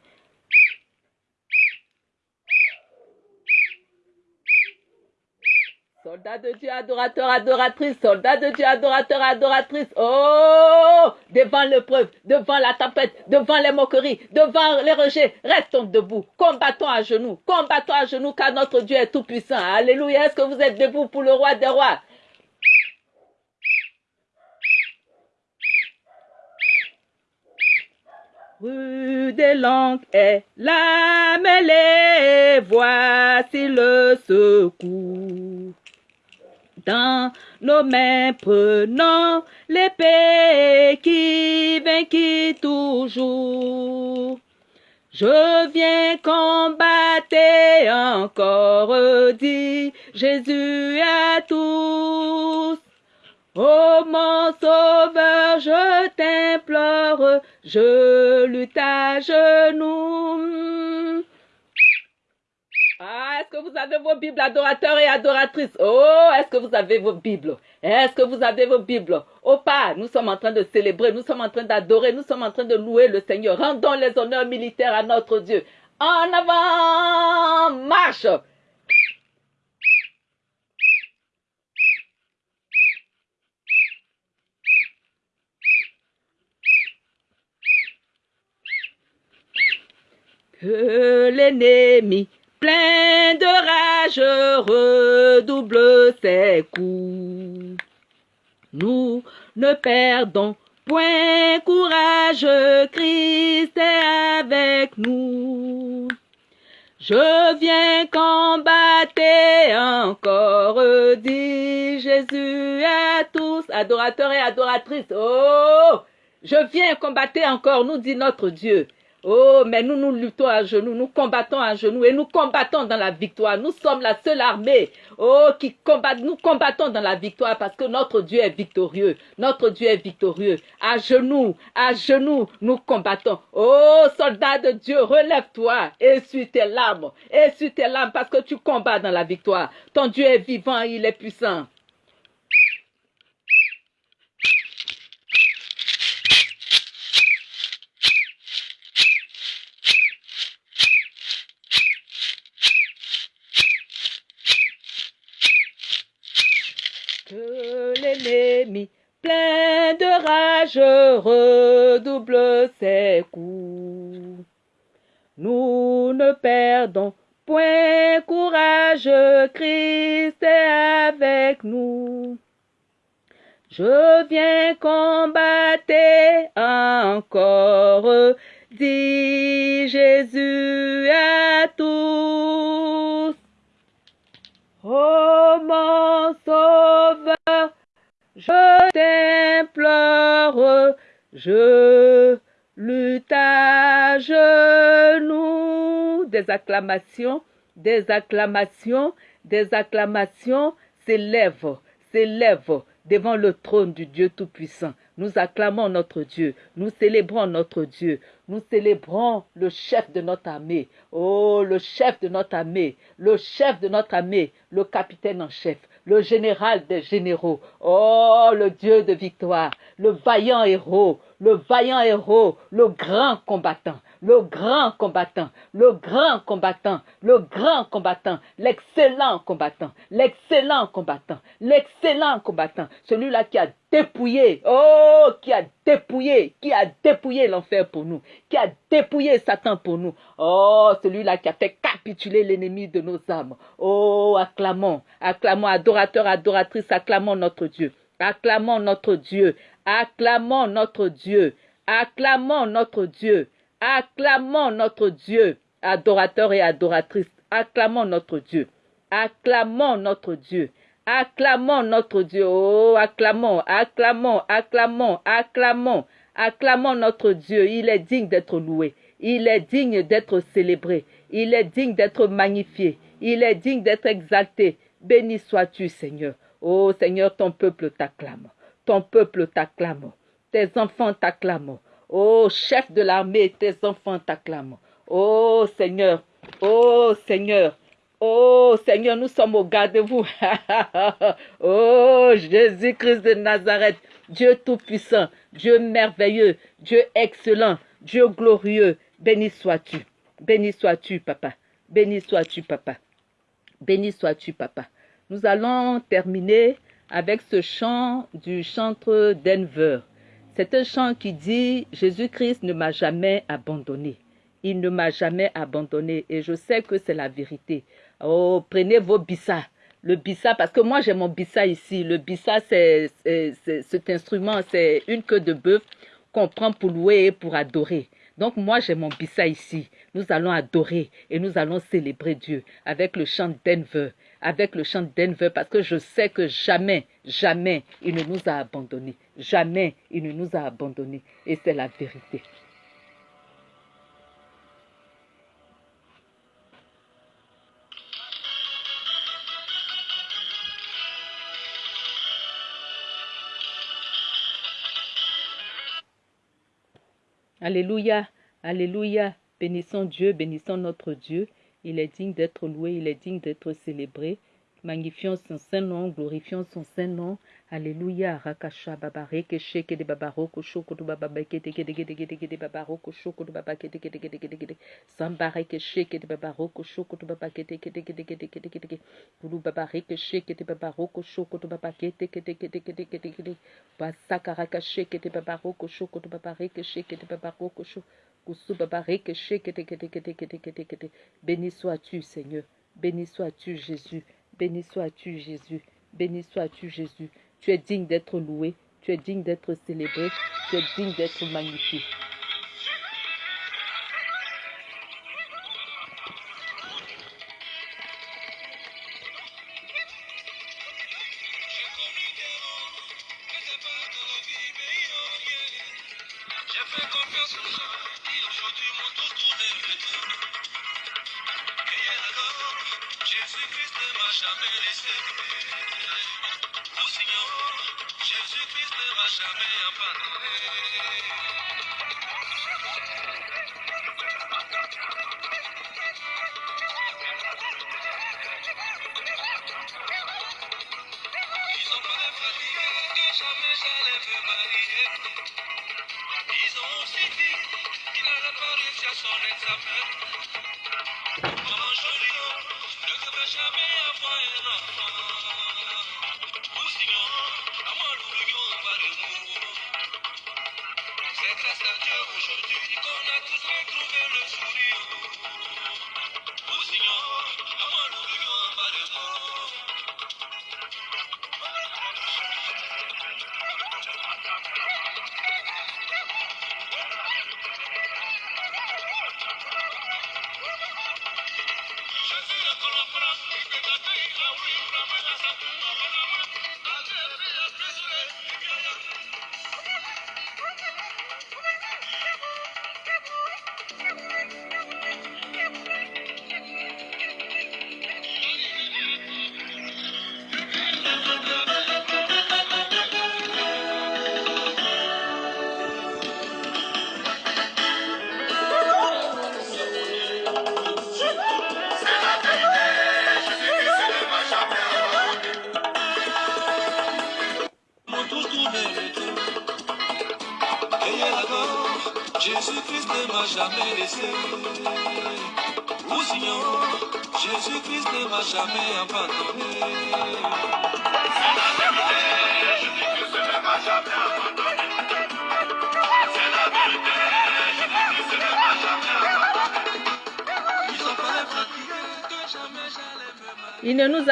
Soldat de Dieu, adorateur, adoratrice, soldat de Dieu, adorateur, adoratrice. Oh, devant l'épreuve, devant la tempête, devant les moqueries, devant les rejets, restons debout, combattons à genoux, combattons à genoux car notre Dieu est tout puissant. Alléluia. Est-ce que vous êtes debout pour le roi des rois? Rue des langues est la mêlée, voici le secours. Dans nos mains prenons l'épée qui vainquit toujours. Je viens combattre encore, dit Jésus à tous. Oh mon sauveur, je t'implore, je lutte à genoux. Est-ce que vous avez vos Bibles, adorateurs et adoratrices? Oh, est-ce que vous avez vos Bibles? Est-ce que vous avez vos Bibles? Oh pas, nous sommes en train de célébrer, nous sommes en train d'adorer, nous sommes en train de louer le Seigneur. Rendons les honneurs militaires à notre Dieu. En avant, marche! Que l'ennemi plein de rage, redouble ses coups. Nous ne perdons point courage, Christ est avec nous. Je viens combattre encore, dit Jésus à tous, adorateurs et adoratrices. Oh, je viens combattre encore, nous dit notre Dieu. Oh, mais nous nous luttons à genoux, nous combattons à genoux et nous combattons dans la victoire. Nous sommes la seule armée, oh, qui combat, nous combattons dans la victoire parce que notre Dieu est victorieux. Notre Dieu est victorieux. À genoux, à genoux, nous combattons. Oh, soldat de Dieu, relève-toi, essuie tes larmes, essuie tes larmes parce que tu combats dans la victoire. Ton Dieu est vivant, il est puissant. Rage, redouble ses coups. Nous ne perdons point courage, Christ est avec nous. Je viens combattre encore, dit Jésus à tous. Je t'implore, je lutte à genoux. Des acclamations, des acclamations, des acclamations s'élèvent, s'élèvent devant le trône du Dieu Tout-Puissant. Nous acclamons notre Dieu, nous célébrons notre Dieu, nous célébrons le chef de notre armée. Oh, le chef de notre armée, le chef de notre armée, le capitaine en chef, le général des généraux. Oh, le Dieu de victoire, le vaillant héros, le vaillant héros, le grand combattant, le grand combattant, le grand combattant, le grand combattant, l'excellent combattant, l'excellent combattant, l'excellent combattant, celui-là qui a dépouillé, oh, qui a dépouillé, qui a dépouillé l'enfer pour nous, qui a dépouillé Satan pour nous, oh, celui-là qui a fait capituler l'ennemi de nos âmes, oh, acclamons, acclamons, adorateurs, adoratrices, acclamons notre Dieu, acclamons notre Dieu, acclamons notre Dieu, acclamons notre Dieu, acclamons notre Dieu, adorateurs et adoratrices, acclamons notre Dieu, acclamons notre Dieu, Acclamons notre Dieu. Oh, acclamons, acclamons, acclamons, acclamons, acclamons notre Dieu. Il est digne d'être loué. Il est digne d'être célébré. Il est digne d'être magnifié. Il est digne d'être exalté. Béni sois-tu, Seigneur. Oh Seigneur, ton peuple t'acclame. Ton peuple t'acclame. Tes enfants t'acclament. Oh chef de l'armée, tes enfants t'acclament. Oh Seigneur, oh Seigneur, Oh Seigneur, nous sommes au garde-vous. oh Jésus-Christ de Nazareth, Dieu tout-puissant, Dieu merveilleux, Dieu excellent, Dieu glorieux. Béni sois-tu. Béni sois-tu, papa. Béni sois-tu, papa. Béni sois-tu, papa. Nous allons terminer avec ce chant du chantre Denver. C'est un chant qui dit Jésus-Christ ne m'a jamais abandonné. Il ne m'a jamais abandonné et je sais que c'est la vérité. Oh, prenez vos bissa. Le bissa, parce que moi j'ai mon bissa ici. Le bissa, c'est cet instrument, c'est une queue de bœuf qu'on prend pour louer et pour adorer. Donc moi j'ai mon bissa ici. Nous allons adorer et nous allons célébrer Dieu avec le chant Denver, avec le chant Denver, parce que je sais que jamais, jamais il ne nous a abandonnés. Jamais il ne nous a abandonnés. Et c'est la vérité. Alléluia, Alléluia. Bénissons Dieu, bénissons notre Dieu. Il est digne d'être loué, il est digne d'être célébré. Magnifions son saint nom, glorifions son saint nom. Alléluia. Rakasha baba reke sheke de baba roko shoko de baba kete kete kete kete kete baba roko shoko de baba kete kete kete kete kete samba reke sheke de baba roko shoko de baba kete kete kete kete kete kete kete bulu baba reke sheke de baba roko shoko de baba kete kete kete kete kete kete basaka raka sheke de baba roko shoko de baba reke sheke de baba roko shoko Béni sois-tu, Seigneur. Béni sois-tu, Jésus. Béni sois-tu, Jésus. Béni sois-tu, Jésus. Tu es digne d'être loué. Tu es digne d'être célébré. Tu es digne d'être magnifié. Jésus-Christ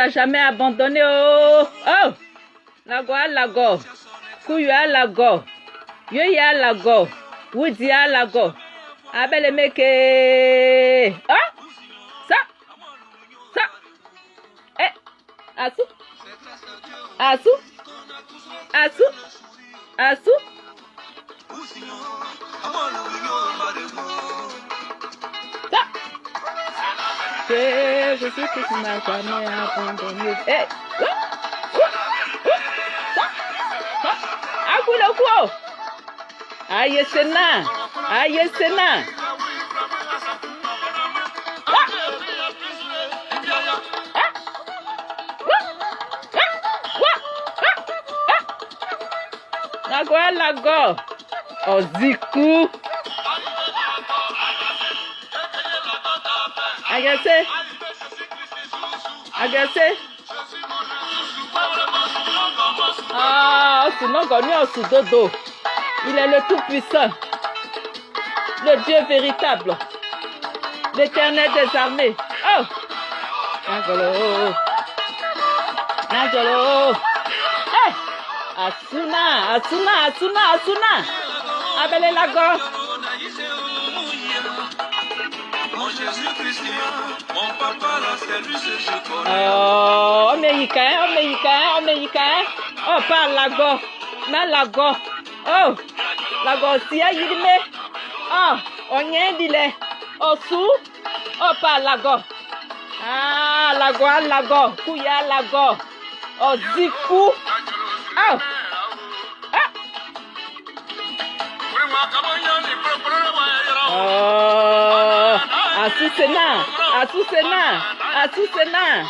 Jamais abandonnés. Oh, oh. Lago alago. Kuyu alago. Yoyi alago. Wudi alago. Abele meke. Ah. Ça. Ça. Eh. Asu. Asu. Asu. Asu. Ou sinon, avant l'oublion, malheureux. Ça. C'est Jésus qui ne m'a jamais abandonné. Eh. Ah. Ah. Wah. Ah. Wah. Ah. Ah. Agase. Agase. Ah, Osunogo ni Osudodo. Il est le Tout-Puissant. Le Dieu véritable. L'éternel des armées. Oh! Nagolo. Nagolo. Eh! Asuna, Asuna, Asuna, Asuna. Abele lago. Mon Jésus-Christ, mon papa, la service, je connais. Oh, Américain, Américain, Américain. Oh, par lago. Na lago. Oh, lago si ayirime. Oh, onye dile. Osu. Oh, par lago. Ah, lago, ah, lago. Kuya lago. Oziku. Oh. Ah. Oh, Asusena, Asusena, Asusena.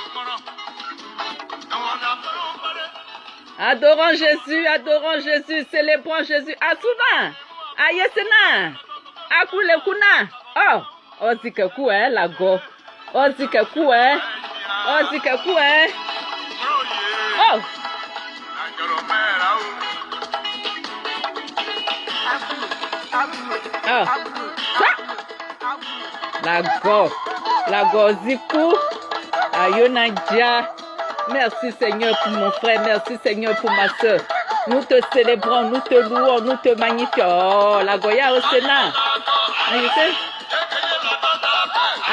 Adorons Jésus, adorons Jésus, célébrons Jésus. Asuna, Ayesena, Akulekuna. Oh, Ozikeku, eh, lago. Ozikeku, eh. Ozikeku, eh. Oh, Ah. La go. La goziku. Ayonadia. Merci Seigneur pour mon frère. Merci Seigneur pour ma soeur. Nous te célébrons, nous te louons, nous te magnifions. Oh, la Goya au Sénat. Ayose.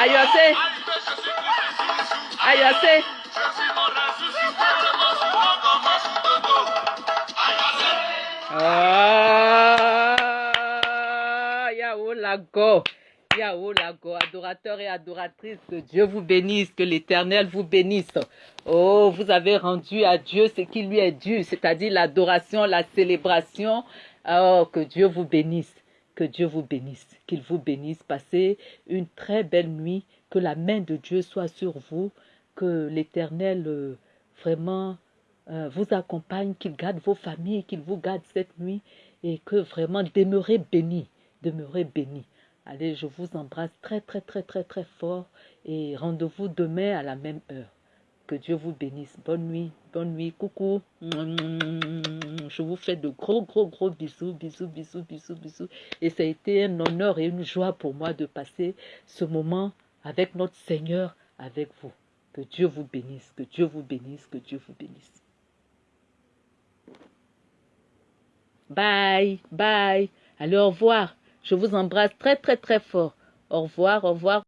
Ayose. Ayose. Ah, Yahoo Yahoo Lago, adorateurs et adoratrices, que Dieu vous bénisse, que l'Éternel vous bénisse. Oh, vous avez rendu à Dieu ce qui lui est dû, c'est-à-dire l'adoration, la célébration. Oh, que Dieu vous bénisse, que Dieu vous bénisse, qu'il vous bénisse. Passez une très belle nuit, que la main de Dieu soit sur vous, que l'Éternel euh, vraiment euh, vous accompagne, qu'il garde vos familles, qu'il vous garde cette nuit et que vraiment demeurez bénis, demeurez bénis. Allez, je vous embrasse très très très très très fort et rendez-vous demain à la même heure. Que Dieu vous bénisse. Bonne nuit, bonne nuit, coucou. Je vous fais de gros gros gros bisous, bisous, bisous, bisous, bisous. Et ça a été un honneur et une joie pour moi de passer ce moment avec notre Seigneur, avec vous. Que Dieu vous bénisse, que Dieu vous bénisse, que Dieu vous bénisse. Bye, bye. Allez, au revoir. Je vous embrasse très, très, très fort. Au revoir, au revoir.